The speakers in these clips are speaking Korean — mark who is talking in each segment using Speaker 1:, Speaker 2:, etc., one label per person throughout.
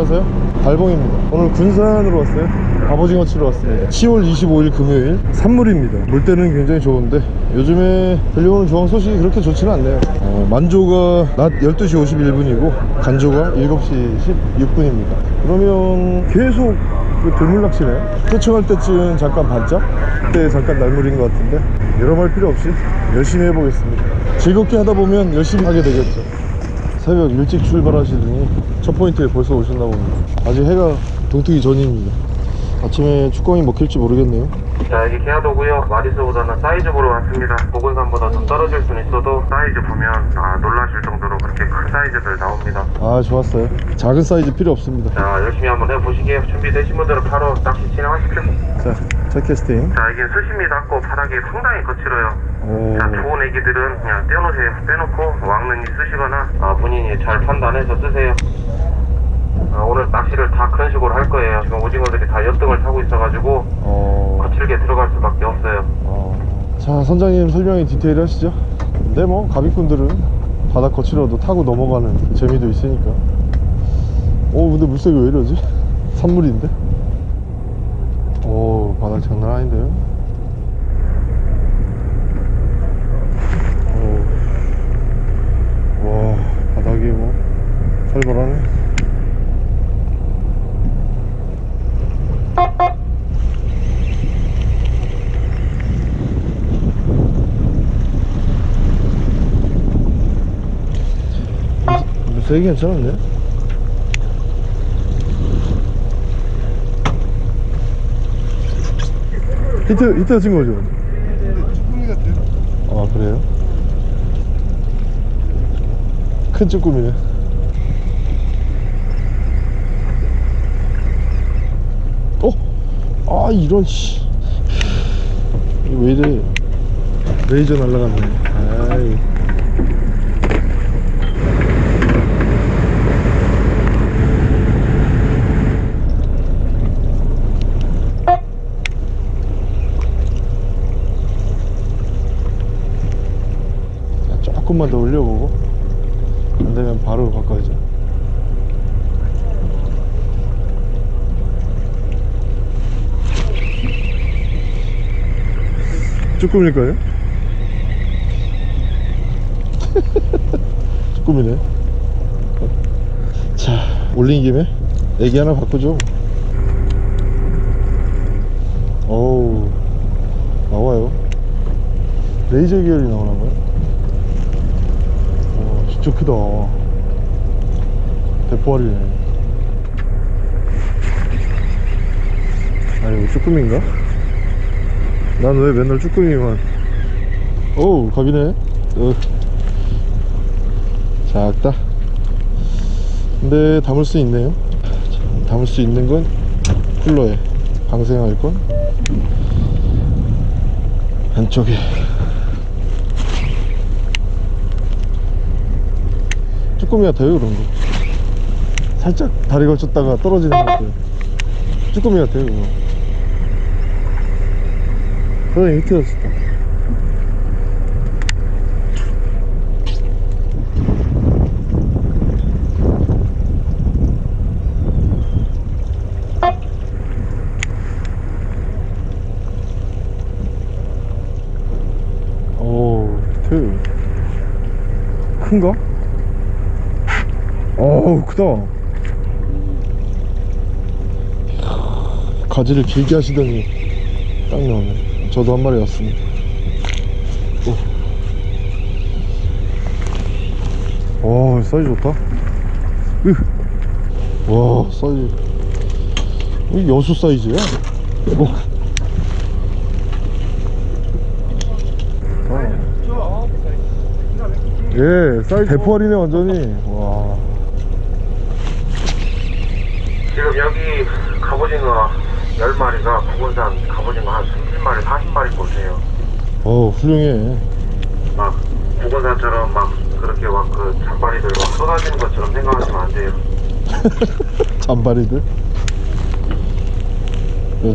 Speaker 1: 안녕하세요. 달봉입니다. 오늘 군산으로 왔어요. 갑오징어 치러 왔습니다. 10월 25일 금요일 산물입니다. 물때는 굉장히 좋은데 요즘에 들려오는 조항 소식이 그렇게 좋지는 않네요. 어, 만조가 낮 12시 51분이고 간조가 7시 16분입니다. 그러면 계속 그 들물낚시네 퇴청할 때쯤 잠깐 반짝? 그때 잠깐 날물인 것 같은데? 여러 말 필요 없이 열심히 해보겠습니다. 즐겁게 하다 보면 열심히 하게 되겠죠 새벽 일찍 출발하시더니 첫 포인트에 벌써 오셨나 봅니다. 아직 해가 동트기 전입니다 아침에 축광이 먹힐지 모르겠네요.
Speaker 2: 자 여기 개화도고요. 마리수보다는 사이즈 보러 왔습니다. 보건산보다 좀 떨어질 수는 있어도 사이즈 보면 아 놀라실 정도로 그렇게 큰 사이즈들 나옵니다.
Speaker 1: 아 좋았어요. 작은 사이즈 필요 없습니다.
Speaker 2: 자 열심히 한번 해보시게요. 준비되신 분들은 바로 낚시 진행하십시오.
Speaker 1: 자첫 캐스팅.
Speaker 2: 자 이게 수심이 낮고 바닥이 상당히 거칠어요.
Speaker 1: 오,
Speaker 2: 자 좋은 애기들은 그냥 떼어놓으세요. 빼놓고 왕눈이 쓰시거나 아, 본인이 잘 판단해서 쓰세요 아, 오늘 낚시를 다 그런 식으로 할 거예요 지금 오징어들이 다 엿등을 타고 있어가지고
Speaker 1: 어,
Speaker 2: 거칠게 들어갈 수밖에 없어요
Speaker 1: 어. 자 선장님 설명이 디테일 하시죠 근데 뭐 가비꾼들은 바닥 거칠어도 타고 넘어가는 재미도 있으니까 오 근데 물색이 왜 이러지? 산물인데? 오 바닥 장난 아닌데요? 오. 와 바닥이 뭐 살벌하네 물색이 괜찮은데? 히트, 히트 친 거죠?
Speaker 3: 같아요.
Speaker 1: 아 그래요? 큰 쭈꾸미네 어? 아 이런 씨 왜 이래 레이저 날라갔네 아이 자, 조금만 더 올려보고. 안되면 바로 바꿔야죠. 쭈꾸미일까요? 쭈꾸미네. 자 올린 김에 애기 하나 바꾸죠. 어우 나와요. 레이저 계열이 나오나봐요. 와 진짜 크다. 대포알이네 아니 이거 쭈꾸미인가? 난 왜 맨날 쭈꾸미만? 어우 갑이네. 어. 작다 근데 담을 수 있네요. 자, 담을 수 있는 건 쿨러에 방생할 건 안쪽에 쭈꾸미 같아요 그런 거. 살짝 다리 걸쳤다가 떨어지는 것 같아요. 쭈꾸미 같아요 그거. 그래 히트였었다. 오 히트. 큰가? 어우 크다 가지를 길게 하시더니 딱 나오네 저도 한 마리 왔습니다 오. 와 사이즈 좋다 으. 와 사이즈 이 여수 사이즈야 오. 아. 예 사이즈 대포알이네 완전히 와
Speaker 2: 지금 여기 갑오징어 10마리가 부근산 갑오징어 한 30마리, 40마리 보세요.
Speaker 1: 어우 훌륭해
Speaker 2: 막 부근산처럼 막 그렇게 막 그 잔바리들 막 쏟아지는 것처럼 생각하시면 안 돼요.
Speaker 1: 잔바리들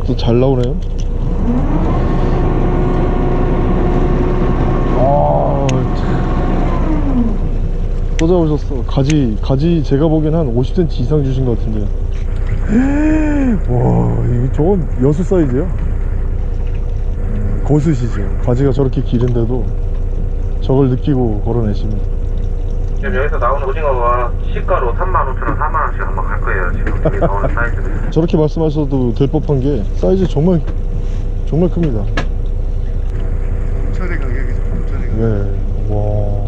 Speaker 1: 또 잘 나오네요 아, 참. 또 잡으셨어 가지 가지 제가 보기엔 한 50cm 이상 주신 것 같은데 와 저건 여수 사이즈야 음, 고수시죠 가지가 저렇게 길은데도 저걸 느끼고 걸어내시면
Speaker 2: 지금 여기서 나오는 오징어가 시가로 35,000원, 4만원씩 아마 갈 거예요. 지금 여기 나오는 사이즈는.
Speaker 1: 저렇게 말씀하셔도 될 법한 게 사이즈 정말 정말 큽니다
Speaker 3: 공짜리 가격이죠. 공짜리 가격.
Speaker 1: 네, 와.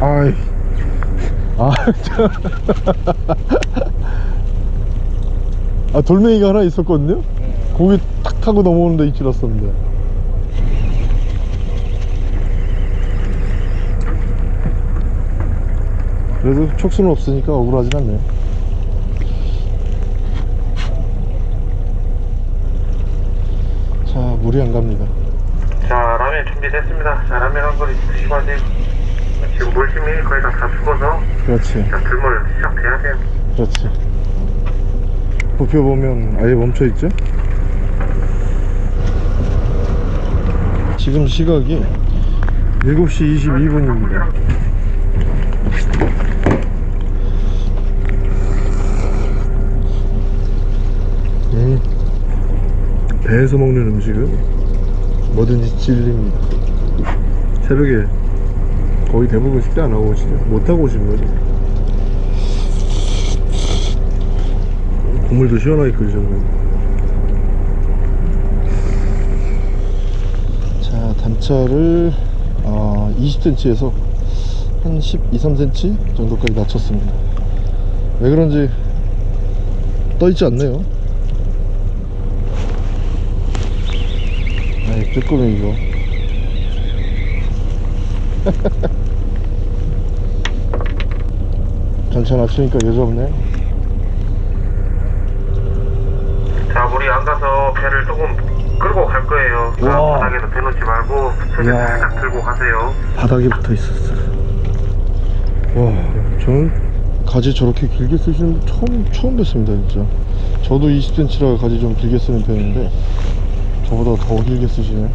Speaker 1: 아이. 아, 저. 아, 돌멩이가 하나 있었거든요? 거기 탁 타고 넘어오는데 알았었는데. 그래도 촉수는 없으니까 억울하진 않네요. 자, 물이 안 갑니다.
Speaker 2: 자, 라면 준비됐습니다. 자, 라면 한 그릇 드시고 하세요. 지금 물심이 거의 다, 다 죽어서
Speaker 1: 그렇지.
Speaker 2: 자, 불물 시작돼야 돼요.
Speaker 1: 그렇지. 부표 보면 아예 멈춰 있죠? 지금 시각이 7시 22분입니다. 음, 배에서 먹는 음식은 뭐든지 질립니다. 새벽에 거의 대부분 식대 안 하고 오시죠? 못 하고 오시는 거죠? 국물도 시원하게 끓이셨네요 자 단차를 아, 20cm에서 한 12, 3cm 정도까지 낮췄습니다 왜 그런지 떠있지 않네요 아이 쭈꾸미 이거 단차 낮추니까 여자없네
Speaker 2: 자, 물이 안 가서 배를 조금 끌고 갈 거예요. 자,
Speaker 1: 우와.
Speaker 2: 바닥에서 대놓지 말고
Speaker 1: 이야.
Speaker 2: 살짝 들고 가세요.
Speaker 1: 바닥에 붙어 있었어. 와, 저는 가지 저렇게 길게 쓰시는 분 처음 처음 뵀습니다, 진짜. 저도 20cm라 가지 좀 길게 쓰는 편인데 저보다 더 길게 쓰시네.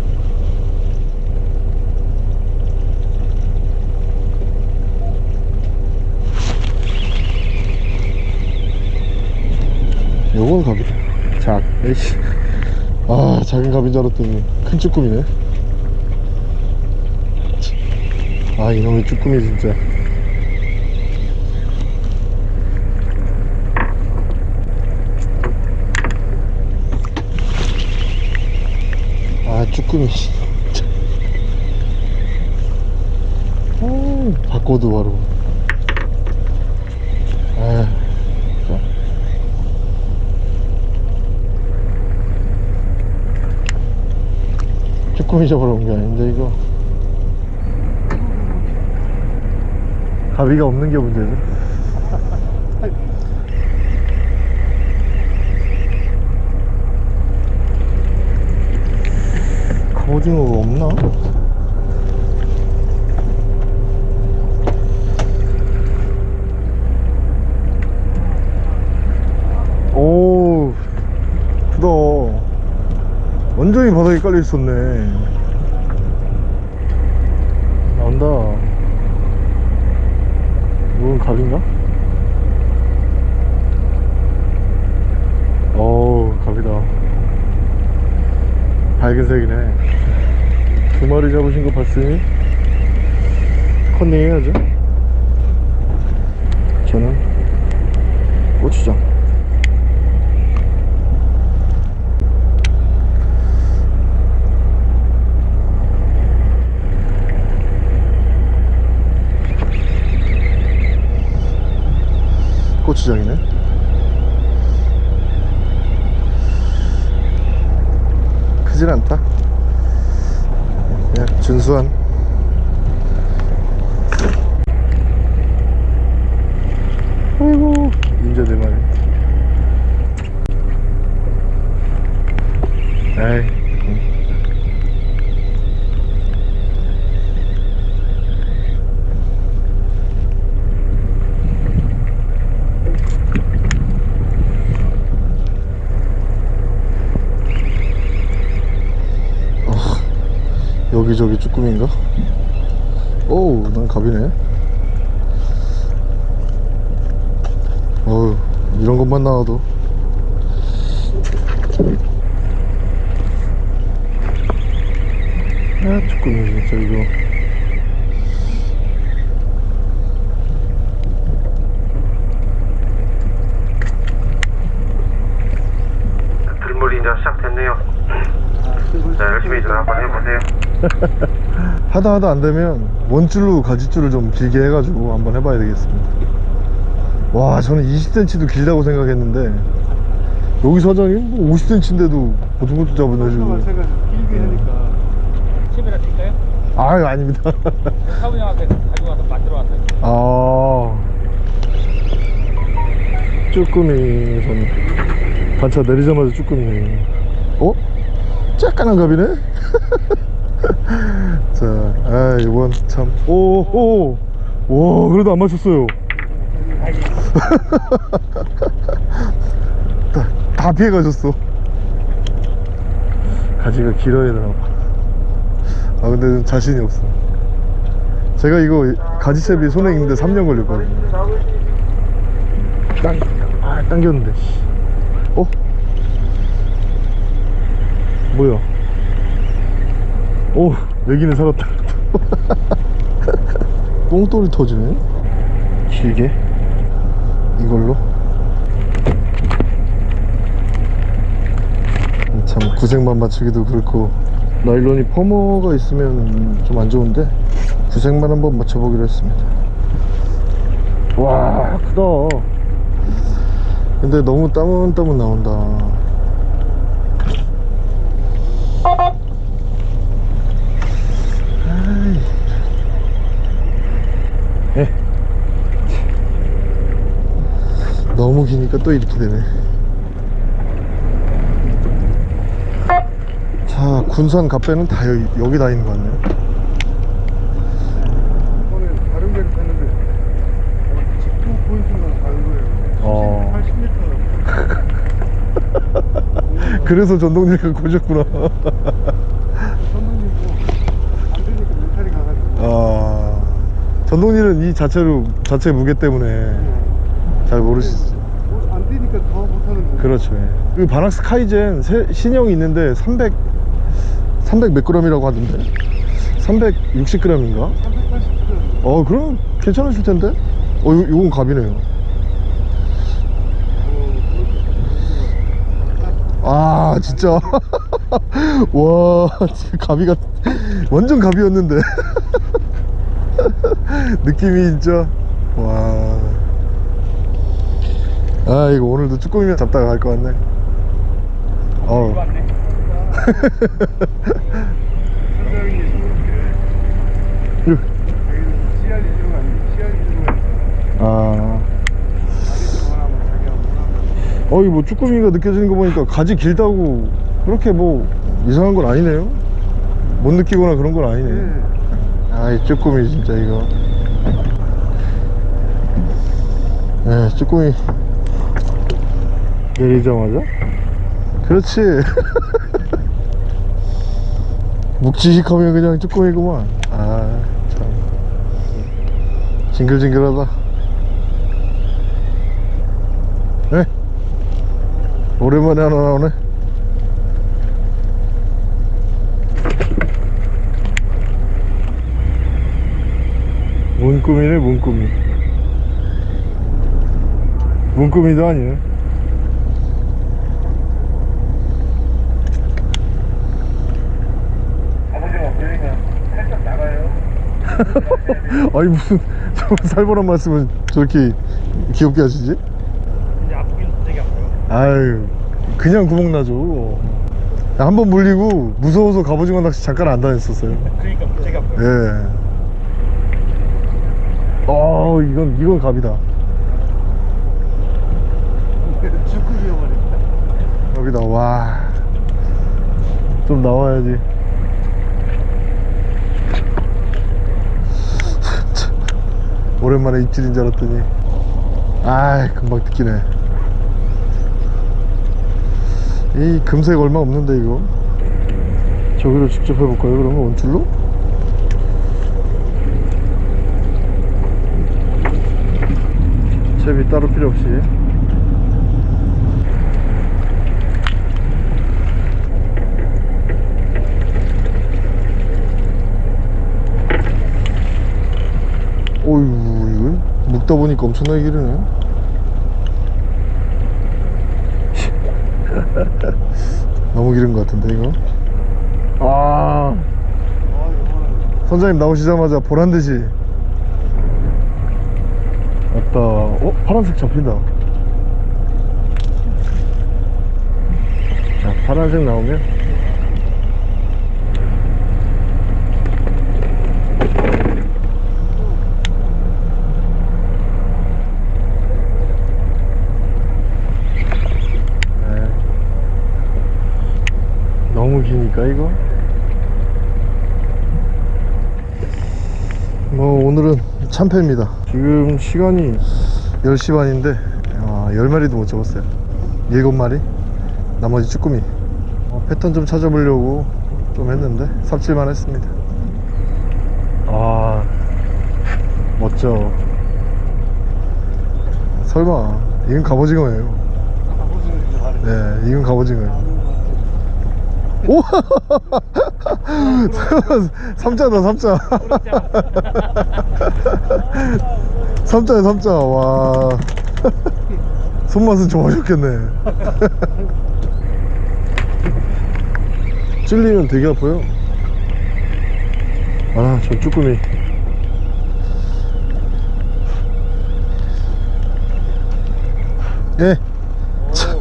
Speaker 1: 갑이다. 작. 에이씨. 아, 작은 갑인 줄 알았더니 큰 쭈꾸미네. 아 이놈의 쭈꾸미 진짜 아 쭈꾸미 아 바꿔도 바로 아 쭈꾸미 잡으러 온 게 아닌데 이거 가비가 없는 게 문제죠. 갑오징어가 없나? 오, 크다. 깔려 있었네. 나온다. 이건 갑인가? 어우 갑이다 밝은색이네 두 마리 잡으신 거 봤으니 컨닝 해야죠 저는 고추장 고추장이네. 크진 않다. 그냥 준수한 아이고 인제 네 마리 에이 응. 여기저기 쭈꾸미인가? 오우 난 갑이네 어우 것만 나와도 아 조금이 진짜 이거
Speaker 2: 들물이 이제 시작됐네요. 자, 열심히 좀 한번 해보세요.
Speaker 1: 하다 하다 안 되면 원줄로 가지줄을 좀 길게 해가지고 한번 해봐야 되겠습니다 와 저는 20cm도 길다고 생각했는데 여기 사장이 뭐 50cm인데도 보통것도 잡아내주고
Speaker 3: 마찬가지 길게 하니까.
Speaker 4: 칩이라 드릴까요?
Speaker 1: 아 아닙니다.
Speaker 4: 사부님 앞에 가지고 와서 만들어 왔어요.
Speaker 1: 아. 쭈꾸미 저는 반차 내리자마자 쭈꾸미. 어? 쬐깐한 갑이네? 자, 아 이번 참. 오 오 와 그래도 안 맞췄어요 다, 다 피해가셨어. 가지가 길어야 되나 봐아 근데 좀 자신이 없어. 제가 이거 가지채비 손에 있는데 3년 걸렸거든요. 당, 아 당겼는데 씨. 어? 뭐야? 오 여기는 살았다. 뽕돌이 터지네? 길게 이걸로? 참 구색만 맞추기도 그렇고. 나일론이 퍼머가 있으면 좀 안 좋은데? 구색만 한번 맞춰보기로 했습니다. 와 크다. 근데 너무 따문따문 나온다 아이. 에. 기니까 또 이렇게 되네. 자 군산 갑배는 다 여기, 여기 다 있는 것 같네요.
Speaker 3: 어, 직구 포인트만 다른 거예요.
Speaker 1: 어.
Speaker 3: 80m
Speaker 1: 그래서 전동릴 가 고셨구나.
Speaker 3: 선생님도 안 되니까 멘탈이 가가지고.
Speaker 1: 아 전동릴은 이 자체로 자체 무게 때문에 잘 모르시죠
Speaker 3: 뭐, 안 되니까 더 못하는 거예요
Speaker 1: 그렇죠 예. 그 바낙스 카이젠 새- 신형이 있는데 300 300몇 g이라고 하던데? 360g인가?
Speaker 3: 380kg
Speaker 1: 어 그럼 괜찮으실 텐데? 어 요, 요건 갑이네요. 아 진짜. 와같 완전 갑이었는데. 느낌이 진짜 와 아 아, 이거 오늘도 쭈꾸미만 잡다가 갈 것 같네. 어
Speaker 3: 아.
Speaker 1: 어이 뭐 쭈꾸미가 느껴지는 거 보니까 가지 길다고 그렇게 뭐 이상한 건 아니네요. 못 느끼거나 그런 건 아니네
Speaker 3: 네.
Speaker 1: 아이 쭈꾸미 진짜 이거. 네 쭈꾸미 내리자마자? 그렇지. 묵직하면 그냥 쭈꾸미구만. 아참. 징글징글하다. 네? 오랜만에 하나 나오네? 문꾸미네 문꾸미. 문꾸미도 아니네
Speaker 3: 아버지가 보이면 살짝 나가요
Speaker 1: 아니 무슨 저 살벌한 말씀을 저렇게 귀엽게 하시지?
Speaker 4: 이제 아프긴 되게 아파요.
Speaker 1: 아유 그냥 구멍 나죠 한 번 물리고 무서워서 갑오징어 낚시 잠깐 안 다녔었어요
Speaker 4: 그러니까 되게 아파요.
Speaker 1: 예. 어 이건 이건 갑이다
Speaker 3: 죽급이어 버렸다
Speaker 1: 갑이다 와. 좀 나와야지. 오랜만에 입질인 줄 알았더니. 아 금방 뜯기네. 이 금색 얼마 없는데 이거? 저기로 직접 해볼까요 그러면? 원줄로? 채비 따로 필요 없이. 묶다 보니까 엄청나게 기르네. 너무 기른 것 같은데 이거? 아. 선장님 나오시자마자 보란듯이. 왔다. 어? 파란색 잡힌다. 자 파란색 나오면 네. 너무 기니까 이거? 뭐 오늘은 참패입니다. 지금 시간이 10시 반인데 아, 10마리도 못 잡았어요. 7마리? 나머지 쭈꾸미. 어, 패턴 좀 찾아보려고 좀 했는데 삽질만 했습니다. 아 멋져. 설마 이건 갑오징어예요. 네 이건 갑오징어예요 오! 삼자다 삼자. 삼자야 삼자 와. 손맛은 좋아졌겠네. 찔리면 되게 아파요. 아저 쭈꾸미. 예. 참,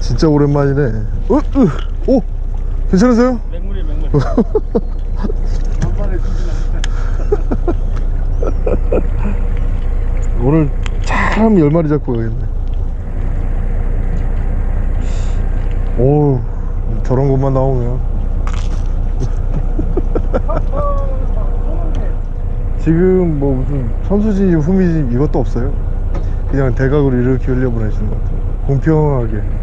Speaker 1: 진짜 오랜만이네. 어, 으, 오 괜찮으세요?
Speaker 4: 맹물이 맹물.
Speaker 1: 오늘 참 10마리 잡고 가겠네. 오 저런 것만 나오면. 지금 뭐 무슨 선수진입 후미진입 이것도 없어요. 그냥 대각으로 이렇게 흘려보내시는 것 같아요. 공평하게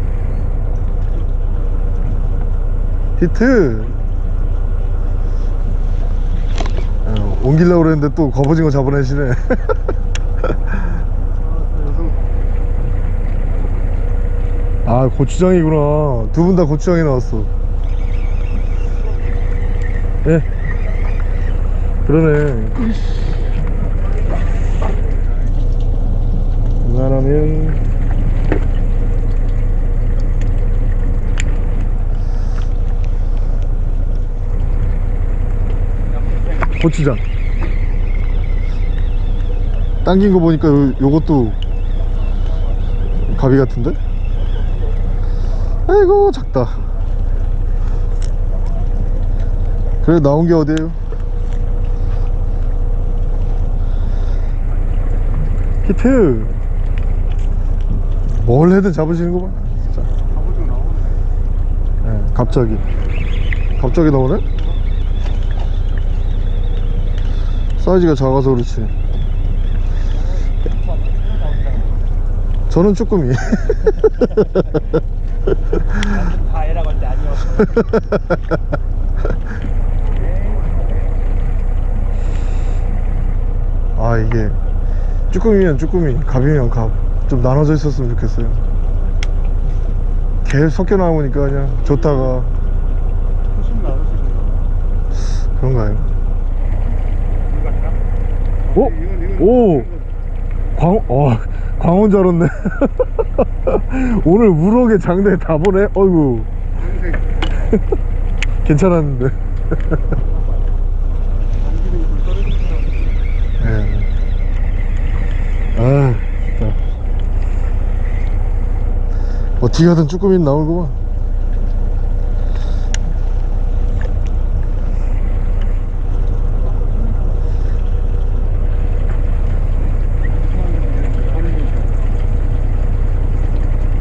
Speaker 1: 히트. 어, 옮기려고 그랬는데 또 겁오징어 잡아내시네. 아 고추장이구나. 두 분 다 고추장이 나왔어. 예? 그러네. 웬만하면 고추장. 당긴 거 보니까 요, 요것도 가비 같은데? 아이고 작다. 그래 나온 게 어디에요? 히트. 뭘 해든 잡으시는 거 봐. 진짜 예, 갑자기. 갑자기 나오네 사이즈가 작아서 그렇지. 저는 쭈꾸미
Speaker 4: 다 애라고 할 때 아니요.
Speaker 1: 아 이게 쭈꾸미면 쭈꾸미 갑이면 갑. 좀 나눠져 있었으면 좋겠어요. 계속 섞여 나오니까 그냥 좋다가. 그런가요?
Speaker 3: 이건
Speaker 1: 오! 광, 어, 광원 줄 알았네. 오늘 우럭의 장대 다 보네. 어이구. 괜찮았는데. 예. 아 진짜. 어떻게 하든 쭈꾸미는 나오구만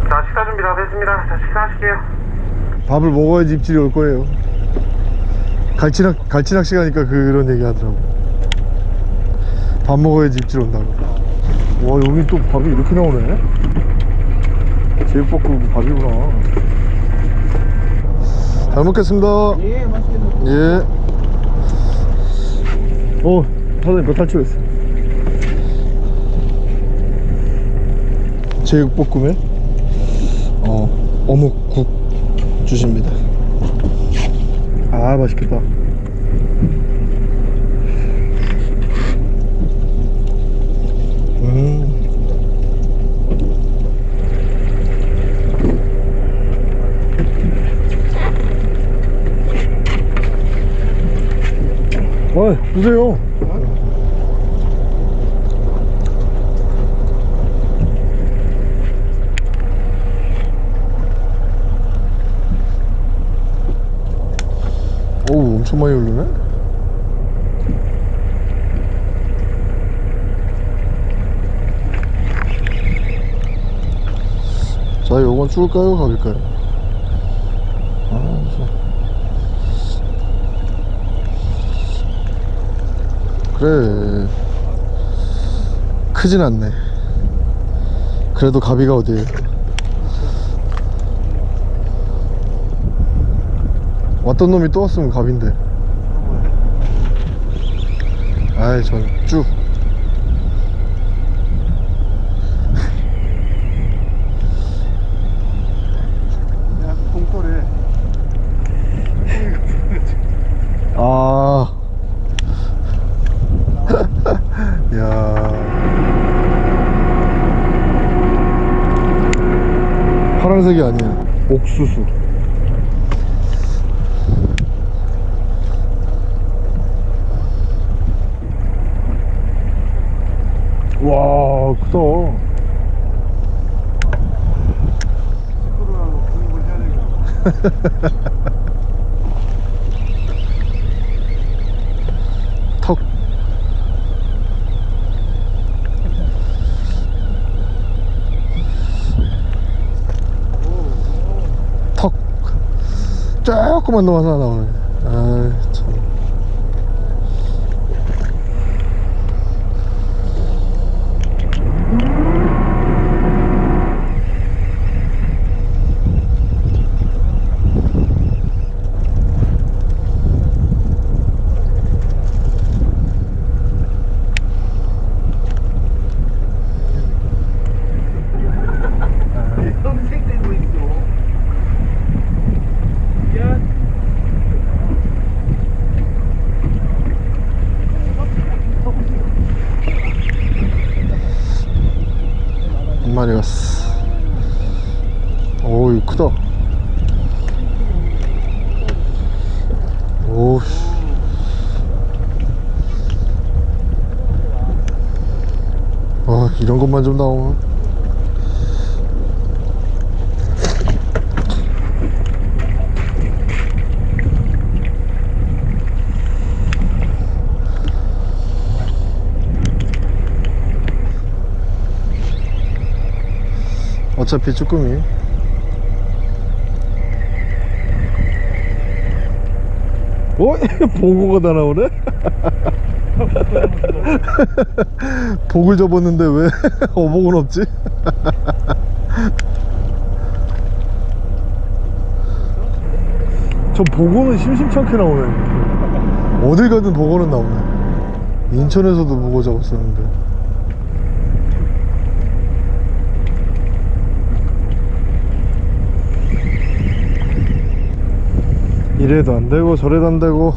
Speaker 2: 자 식사 준비 다 됐습니다 자 식사하실게요
Speaker 1: 밥을 먹어야지 입질이 올 거예요. 갈치낚, 갈치낚시 가니까 그런 얘기 하더라고. 밥 먹어야지 입질 온다고. 와 여기 또 밥이 이렇게 나오네? 제육볶음 밥이구나. 잘 먹겠습니다.
Speaker 3: 예 맛있게 먹
Speaker 1: 예. 어, 사장님 몇 탈출했어? 제육볶음에? 어, 어묵국 주십니다 아 맛있겠다 음. 어, 드세요. 오우, 엄청 많이 흐르네? 자, 요건 줄까요? 가릴까요? 아, 저. 그래 크진 않네 그래도 가비가 어디에 왔던 놈이 또 왔으면 갑인데 아이 전쭉. 아. 야. 파란색이 아니야. 옥수수. 와, 크다.
Speaker 3: 시끄러워하고 구입을 해야 되겠다.
Speaker 1: 턱. 턱. 조금만 더 하나 나오네. 마리 갔어. 오, 이거 크다. 오, 씨. 아, 이런 것만 좀 나오면. 어차피 쭈꾸미 어? 보고가 다 나오네? 복을 접었는데 왜 어복은 없지? 저 보고는 심심치 않게 나오네 어딜 가든 보고는 나오네 인천에서도 보고 잡았었는데 이래도 안 되고 저래도 안 되고.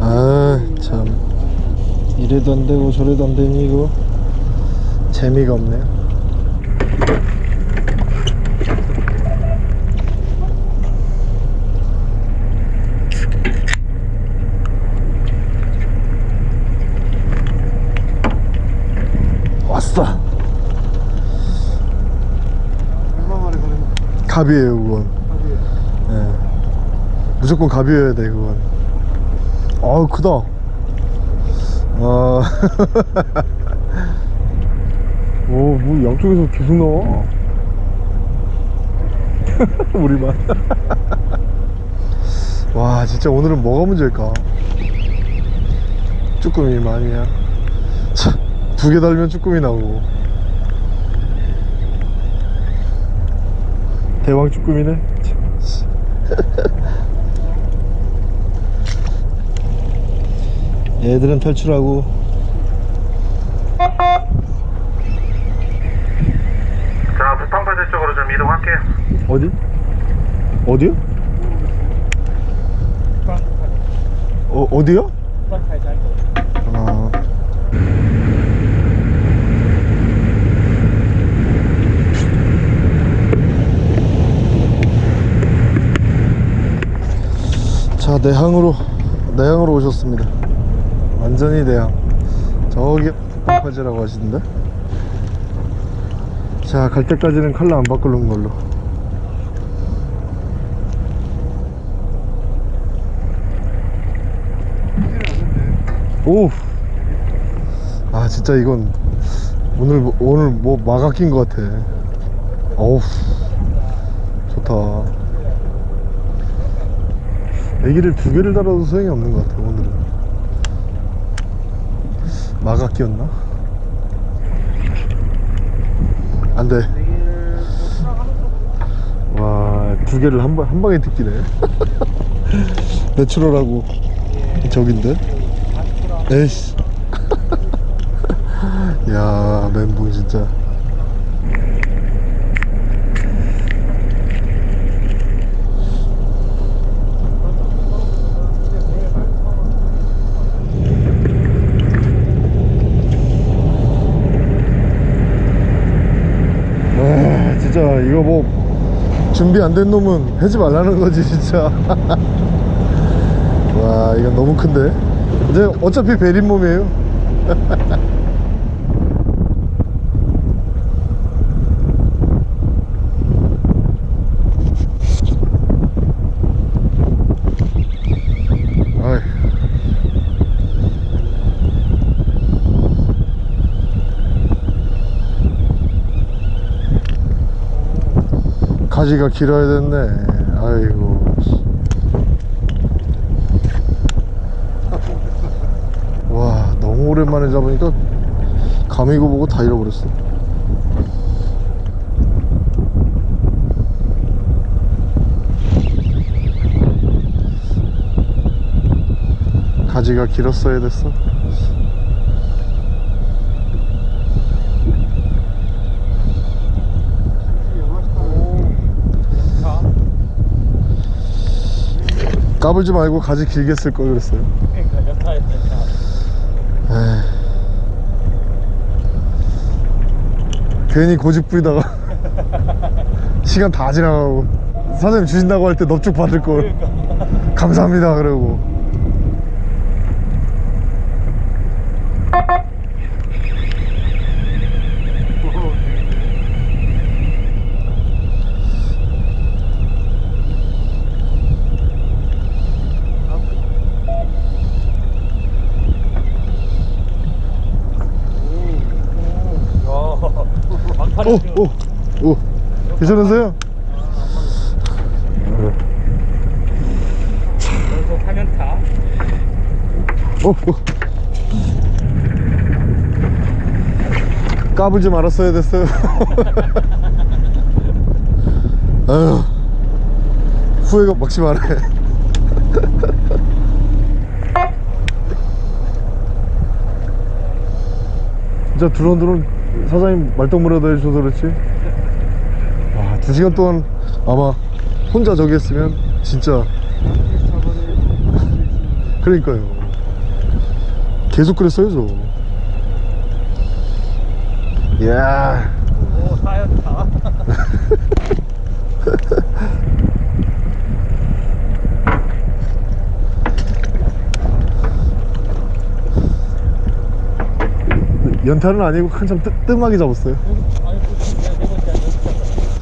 Speaker 1: 아참. 이래도 안 되고 저래도 안 되니 이거? 재미가 없네요. 왔어.
Speaker 3: 얼마 만에 가는?
Speaker 1: 갑이에요 그건. 예. 무조건 갑이어야 돼 그건. 아우 크다. 아. 오뭐 양쪽에서 계속 나와? 우리만. 와 진짜 오늘은 뭐가 문제일까? 쭈꾸미만이야. 두개 달면 쭈꾸미 나오고. 대왕 쭈꾸미네 얘들은 탈출하고 자 부탄파제 쪽으로 좀 이동할게요 어디? 어디요? 어, 어디요? 아... 자 내항으로 내항으로 오셨습니다 완전히 내항 저기 북방파지라고 하시던데? 자 갈 때까지는 칼라 안 바꾸는 걸로. 오! 아 진짜 이건 오늘 뭐- 오늘 뭐 마가 낀 것 같아. 어우 좋다. 애기를 두 개를 달아도 소용이 없는 것 같아 오늘은 마가 끼었나? 안돼. 와두 개를 한, 방, 한 방에 뜯기네. 내추럴하고. 저긴데? 에이씨. 야 멘붕 진짜 아 진짜 이거 뭐 준비 안 된 놈은 하지 말라는 거지 진짜. 와 이건 너무 큰데? 이제 어차피 베린 몸이에요 가지가 길어야 됐네. 아이고. 와 너무 오랜만에 잡으니까 감이고 보고 다 잃어버렸어. 가지가 길었어야 됐어 까불지 말고 가지 길게 쓸 걸 그랬어요. 에이. 괜히 고집 부리다가 시간 다 지나가고. 사장님 주신다고 할 때 넙죽 받을 걸. 감사합니다 그러고 오! 오! 오! 괜찮으세요?
Speaker 4: 계속 하면 타.
Speaker 1: 오! 오! 까불지 말았어야 됐어요 아유 후회가 막심하네 진짜 드론 드론 사장님 말동무라도 해주셔서 그렇지? 와, 두 시간 동안 아마 혼자 저기 했으면 진짜 그러니까요. 계속 그랬어요 저. 이야.
Speaker 4: 오, 타였다.
Speaker 1: 연탄은 아니고 한참 뜨, 뜸하게 잡았어요.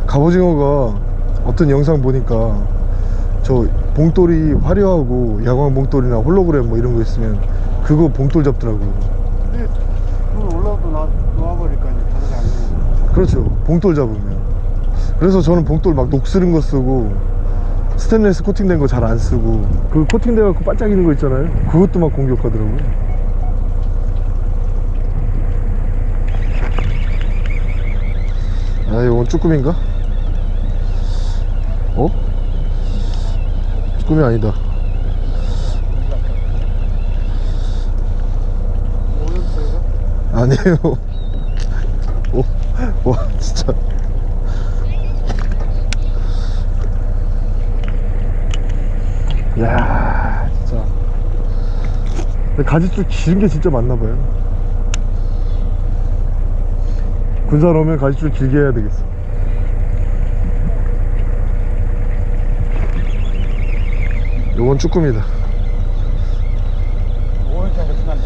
Speaker 1: 갑오징어가 어떤 영상 보니까 저 봉돌이 화려하고 야광 봉돌이나 홀로그램 뭐 이런 거 있으면 그거 봉돌 잡더라고요.
Speaker 3: 근데 그걸 올라도 나, 놓아버릴까 이제 다시 안 되는
Speaker 1: 그렇죠. 봉돌 잡으면. 그래서 저는 봉돌 막 녹슬은 거 쓰고 스테인레스 코팅된 거 잘 안 쓰고 그 코팅돼 갖고 반짝이는 거 있잖아요. 그것도 막 공격하더라고요 아 이건 쭈꾸미인가? 어? 쭈꾸미 아니다. 아니에요. 오, 와 진짜. 야 진짜. 가지줄 긴게 진짜 많나 봐요 군산 오면 가지줄 길게 해야 되겠어 요건 쭈꾸미다
Speaker 4: 5월 정도 지났네.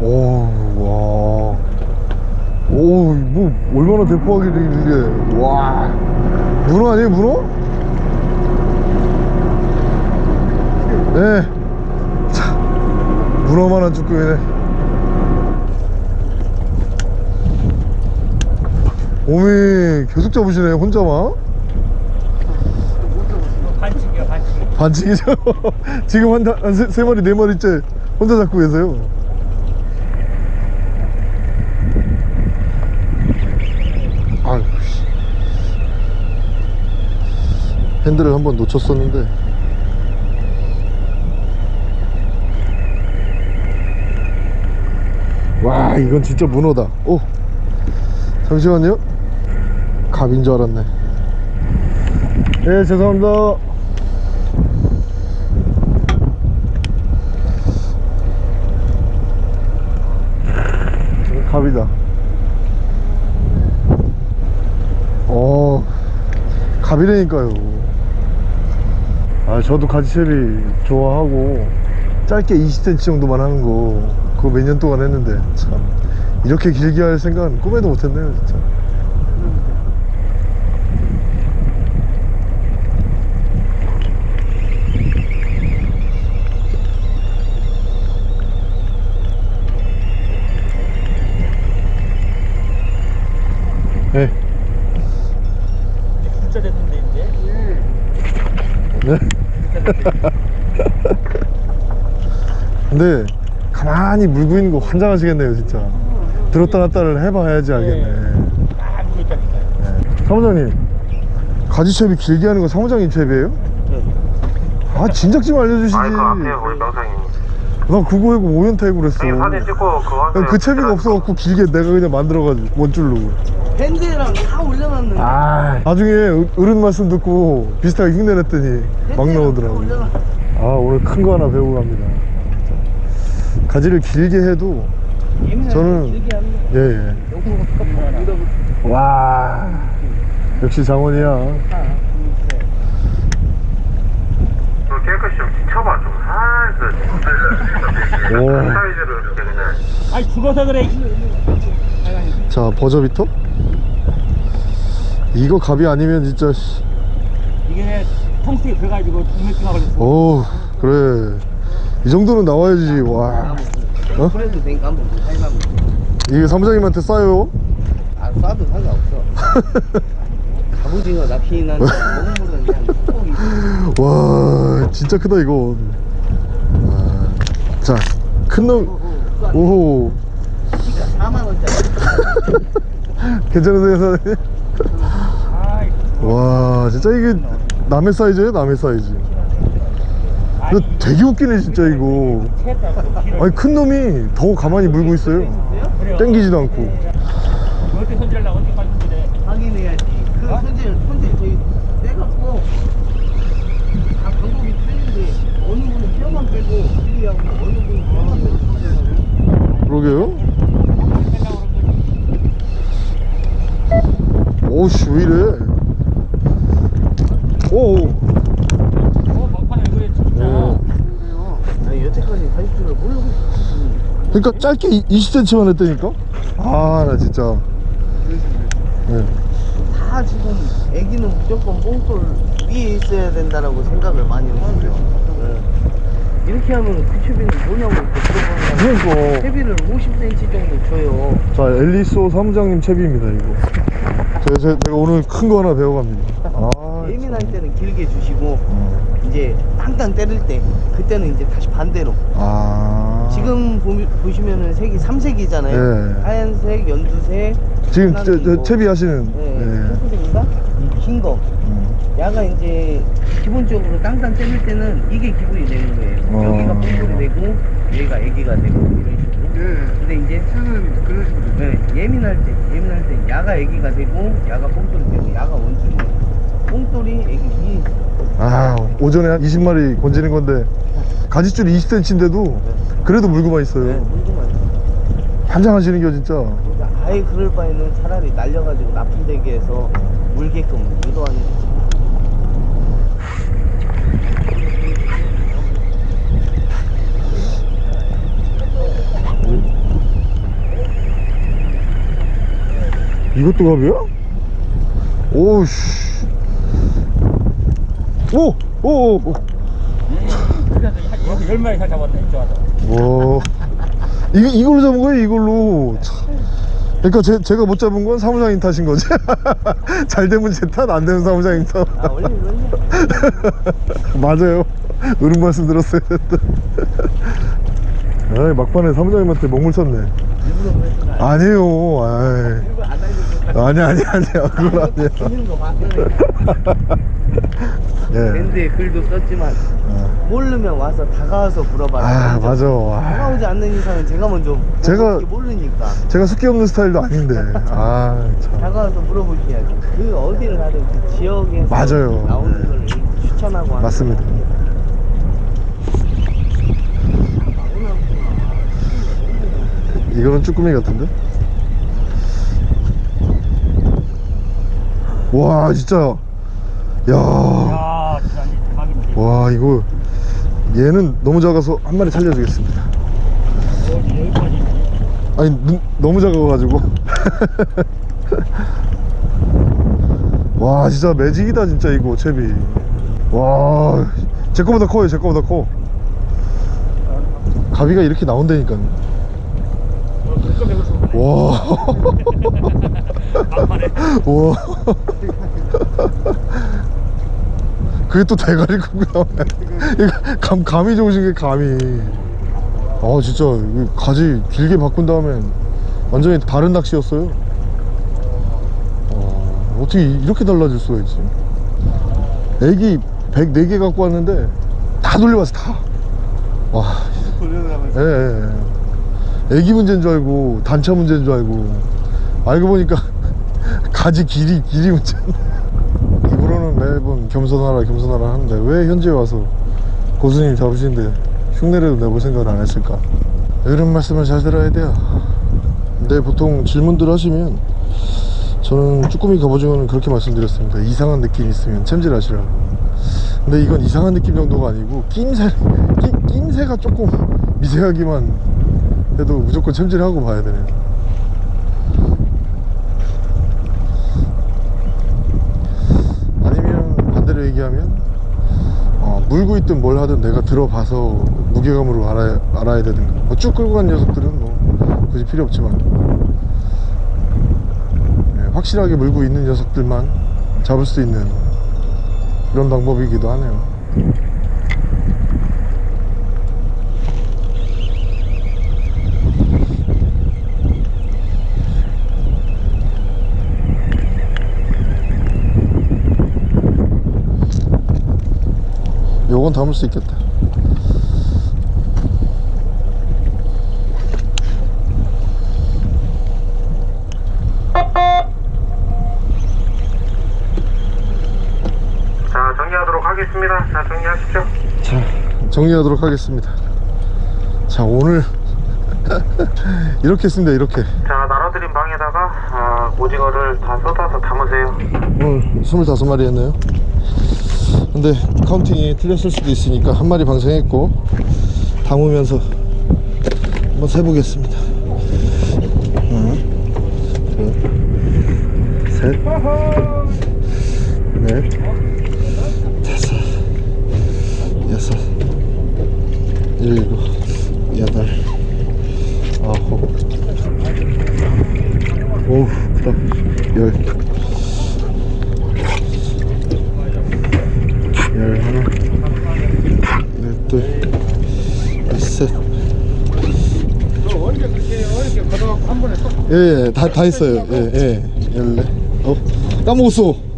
Speaker 1: 오, 와. 오, 뭐, 얼마나 대포하게 이게. 와. 문어 아니에요, 문어? 네. 자, 문어만한 쭈꾸미네. 오미, 계속 잡으시네, 혼자만.
Speaker 4: 반칙이야, 반칙.
Speaker 1: 반칙이죠? 지금 한, 한 세, 세 마리, 네 마리째 혼자 잡고 계세요. 아유, 씨. 핸들을 한번 놓쳤었는데. 와, 이건 진짜 문어다. 오, 잠시만요. 갑인 줄 알았네. 예, 죄송합니다. 갑이다. 어, 갑이라니까요. 아, 저도 가지채비 좋아하고, 짧게 20cm 정도만 하는 거, 그거 몇 년 동안 했는데, 참. 이렇게 길게 할 생각은 꿈에도 못 했네요, 진짜. 네.
Speaker 4: 진짜 됐는데, 이제.
Speaker 1: 네. 근데 가만히 물고 있는 거 환장하시겠네요 진짜. 들었다 놨다를 해봐야지 알겠네.
Speaker 4: 아, 물고 있다니까요.
Speaker 1: 네. 사무장님 가지채비 길게 하는 거 사무장님 채비예요? 아 진작 좀 알려주시지.
Speaker 2: 아이 그 앞에요 우리 명상님
Speaker 1: 나 그거 해고 오연타 해고 그랬어.
Speaker 2: 사진 찍고 그거 하세요.
Speaker 1: 그 채비가 없어갖고 길게 내가 그냥 만들어가지고 원줄로
Speaker 5: 밴드랑 다 올려놨는데.
Speaker 1: 아. 나중에 어- 어른 말씀 듣고 비슷하게 흉내냈더니 막 나오더라고.
Speaker 5: 올려놨...
Speaker 1: 아 오늘 큰 거 하나 배우고 갑니다. 가지를 길게 해도 저는 예예.
Speaker 5: 똑같아 이거
Speaker 1: 와. 역시 장원이야.
Speaker 2: 깨끗이 좀 지켜봐. 좀 살살
Speaker 1: 오.
Speaker 2: 사이즈를 이렇게 그냥.
Speaker 4: 아이, 죽어서 그래.
Speaker 1: 자 버저비터 이거 갑이 아니면 진짜 씨.
Speaker 4: 이게 내 통수에 그래가지고 동맥주가 걸렸어.
Speaker 1: 오 그래. 이 정도는 나와야지. 와. 어?
Speaker 5: 그래도 되니까 한번 살만
Speaker 1: 이게 사무장님한테 싸요?
Speaker 5: 아 쏴도 상관없어. 갑오징어 먹물은 그냥 톡톡이
Speaker 1: 와 진짜 크다 이거 자 큰놈. 오호
Speaker 5: 키가 4만원짜리.
Speaker 1: 괜찮으세요 사장님? 와 진짜 이게 남의 사이즈예요 남의 사이즈 이거 되게 웃기네 진짜 이거. 아니 큰 놈이 더 가만히 물고 있어요. 땡기지도 않고
Speaker 4: 어떻게 손질하려고 어떻게 빠진데.
Speaker 5: 확인해야지 그 손질 손질 저희 빼갖고 다 방법이 틀린데 어느 분은 뼈만 빼고 길리하고 어느 분은 뼈만 빼고
Speaker 1: 그러게요 오씨 왜 이래 오
Speaker 4: 어, 막판에 왜 그래, 진짜.
Speaker 1: 어.
Speaker 5: 아니 여태까지 40줄을 모르고 있었지
Speaker 1: 그러니까 짧게 20cm만 했다니까 아 나 진짜 네.
Speaker 5: 다 지금 애기는 무조건 뽕돌 위에 있어야 된다라고 생각을 많이 하고요. 이렇게 하면 그 채비는 뭐냐고 물어보는 거
Speaker 1: 그러니까
Speaker 5: 채비를 50cm 정도 줘요.
Speaker 1: 자 엘리소 사무장님 채비입니다 이거 제가, 제가, 제가 오늘 큰 거 하나 배워갑니다 아
Speaker 5: 예민할 때는 길게 주시고
Speaker 1: 참.
Speaker 5: 이제 땅땅 때릴 때 그때는 이제 다시 반대로.
Speaker 1: 아
Speaker 5: 지금 보, 보시면은 색이 삼색이잖아요.
Speaker 1: 네.
Speaker 5: 하얀색, 연두색.
Speaker 1: 지금 저, 저 채비 하시는
Speaker 5: 네,
Speaker 1: 네.
Speaker 5: 거.
Speaker 1: 음.
Speaker 5: 야가 이제 기본적으로 땅땅 때릴 때는 이게 기분이 되는 거예요.
Speaker 1: 어.
Speaker 5: 여기가 뽕돌이 되고 얘가 애기가 되고 이런 식으로.
Speaker 3: 예.
Speaker 5: 근데 이제
Speaker 3: 새는 그런 식으로.
Speaker 5: 네, 예민할 때 예민할 때 야가 애기가 되고 야가 뽕돌이 되고 야가 원숭이. 뽕돌이 애기.
Speaker 1: 아 오전에 한 20마리 건지는 건데 가지줄이 20cm인데도 그래도 물고만
Speaker 5: 네,
Speaker 1: 있어요
Speaker 5: 물고만 있어.
Speaker 1: 환장하시는 겨 진짜
Speaker 5: 그러니까 아예 그럴 바에는 차라리 날려가지고 납품되게 해서 물게끔 유도하는 게
Speaker 1: 이것도 갑이야? 오우씨 오! 오! 오!
Speaker 4: 한열 마리 잘 잡았네.
Speaker 1: 와 이거, 이걸로 잡은 거예요 이걸로 참. 그러니까 제, 제가 못 잡은 건 사무장님 탓인 거지 잘 되면 제탓안 되면 사무장님 탓
Speaker 5: 아 원래
Speaker 1: 맞아요 옳은 말씀 들었어요 아이 막판에 사무장님한테 먹물 쳤네? 아니에요 아이. 아니 아니 아니야 그건 아니야
Speaker 5: 찍는 거 봤어.
Speaker 1: 예.
Speaker 5: 밴드에 글도 썼지만
Speaker 1: 어.
Speaker 5: 모르면 와서 다가와서 물어봐라.
Speaker 1: 아 맞아 아,
Speaker 5: 다가오지 않는 이상은 제가 먼저
Speaker 1: 제가-
Speaker 5: 모르니까
Speaker 1: 제가 숙기 없는 스타일도 아닌데 아참
Speaker 5: 다가와서 물어보셔야지. 그 어디를 가든 그 지역에서
Speaker 1: 맞아요.
Speaker 5: 나오는 걸 추천하고 하는
Speaker 1: 맞습니다 이거는 쭈꾸미 같은데? 와 진짜. 야.
Speaker 4: 야, 진짜 대박인데.
Speaker 1: 와 이거 얘는 너무 작아서 한 마리 살려주겠습니다. 아니 눈- 너무 작아가지고. 와 진짜 매직이다 진짜 이거 채비. 와 제 거보다 커요 제 거보다 커. 가비가 이렇게 나온다니까요. 와
Speaker 4: 막판에.
Speaker 1: 와. 그게 또 대가리 크고요. 이거 감, 감이 좋으신 게 감이. 아, 진짜, 이 가지 길게 바꾼 다음에 완전히 다른 낚시였어요. 어, 어떻게 이렇게 달라질 수가 있지? 애기 104개 갖고 왔는데 다 돌려봤어, 다. 와,
Speaker 3: 돌려나가면서.
Speaker 1: 예, 예, 예. 애기 문제인 줄 알고 단차 문제인 줄 알고. 알고 보니까 가지 길이 길이 문제. 입으로는 매번 겸손하라 겸손하라 하는데 왜 현지에 와서 고수님 잡으시는데 흉내라도 내볼 생각을 안 했을까? 이런 말씀을 잘 들어야 돼요. 근데 보통 질문들 하시면 저는 쭈꾸미 갑오징어는 그렇게 말씀드렸습니다. 이상한 느낌 있으면 챔질하시라고. 근데 이건 이상한 느낌 정도가 아니고 낌새 낌, 낌새가 조금 미세하기만 해도 무조건 챔질하고 봐야 되네요 아니면 반대로 얘기하면 어, 물고 있든 뭘 하든 내가 들어봐서 무게감으로 알아야, 알아야 되든가. 뭐 쭉 끌고 간 녀석들은 뭐 굳이 필요 없지만. 네, 확실하게 물고 있는 녀석들만 잡을 수 있는 그런 방법이기도 하네요 요건 담을 수 있겠다.
Speaker 2: 자 정리하도록 하겠습니다. 자 정리하십시오
Speaker 1: 자 정리하도록 하겠습니다. 자 오늘 이렇게 했습니다 이렇게.
Speaker 2: 자 나눠드린 방에다가 아, 오징어를 다 쏟아서 담으세요.
Speaker 1: 오늘 25마리 했네요 근데 카운팅이 틀렸을 수도 있으니까 한 마리 방생했고 담으면서 한번 세보겠습니다. 하나 둘셋넷 다섯 여섯 일곱 여덟 아홉 크다 열열하나 열둘 열 셋
Speaker 3: 어저께 그렇게 어저께 걷어갖고 한 번에 쏙.
Speaker 1: 예, 예, 다, 다 했어요. 예, 예. 열네. 어, 까먹었어.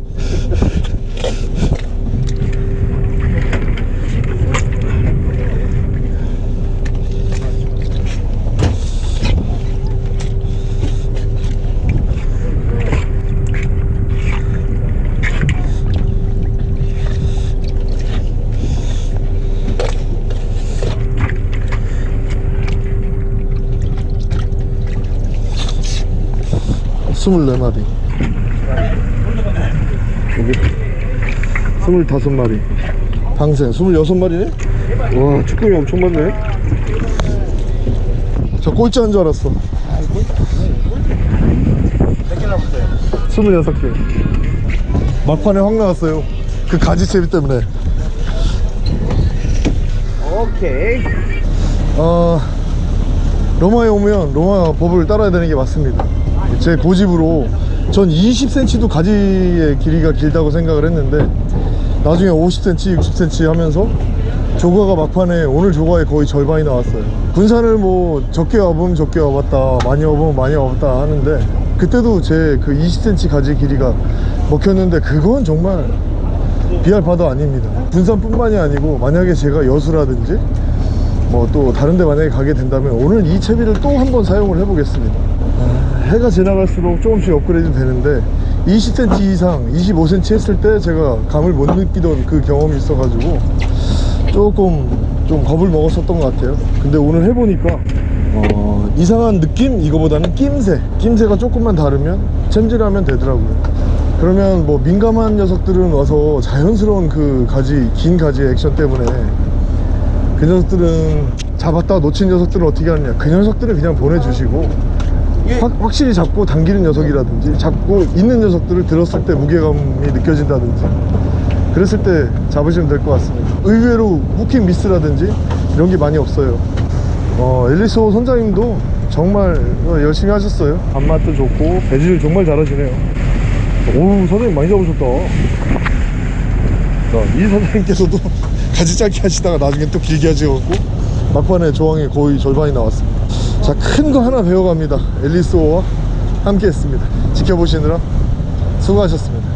Speaker 1: 24마리. 여기 25마리. 방생 26마리네? 와 쭈꾸미 엄청 많네. 저 꼴찌 한 줄 알았어. 26개. 막판에 확 나왔어요. 그 가지채비 때문에.
Speaker 5: 오케이.
Speaker 1: 어, 로마에 오면 로마 법을 따라야 되는 게 맞습니다. 제 고집으로 전 20cm도 가지의 길이가 길다고 생각을 했는데 나중에 50cm, 60cm 하면서 조과가 막판에 오늘 조과의 거의 절반이 나왔어요. 군산을 뭐 적게 와보면 적게 와봤다, 많이 와보면 많이 와봤다 하는데 그때도 제 그 20cm 가지 길이가 먹혔는데 그건 정말 비할 바도 아닙니다. 군산뿐만이 아니고 만약에 제가 여수라든지 뭐 또 다른 데 만약에 가게 된다면 오늘 이 채비를 또 한번 사용을 해보겠습니다 아, 해가 지나갈수록 조금씩 업그레이드 되는데 20cm 이상 25cm 했을 때 제가 감을 못 느끼던 그 경험이 있어 가지고 조금 좀 겁을 먹었었던 것 같아요. 근데 오늘 해보니까 어, 이상한 느낌? 이거보다는 낌새. 낌새가 조금만 다르면 챔질하면 되더라고요. 그러면 뭐 민감한 녀석들은 와서 자연스러운 그 가지 긴 가지의 액션 때문에 그 녀석들은 잡았다 놓친 녀석들은 어떻게 하느냐. 그 녀석들을 그냥 보내주시고 확, 확실히 잡고 당기는 녀석이라든지 잡고 있는 녀석들을 들었을 때 무게감이 느껴진다든지 그랬을 때 잡으시면 될 것 같습니다. 의외로 후킹 미스라든지 이런 게 많이 없어요. 어, 엘리소 선장님도 정말 어, 열심히 하셨어요. 밥맛도 좋고 배지를 정말 잘하시네요. 오 선생님 많이 잡으셨다. 자, 이 선생님께서도 가지 짧게 하시다가 나중에 또 길게 하셔갖고 막판에 조항이 거의 절반이 나왔습니다 자 큰 거 하나 배워갑니다. 앨리스오와 함께 했습니다. 지켜보시느라 수고하셨습니다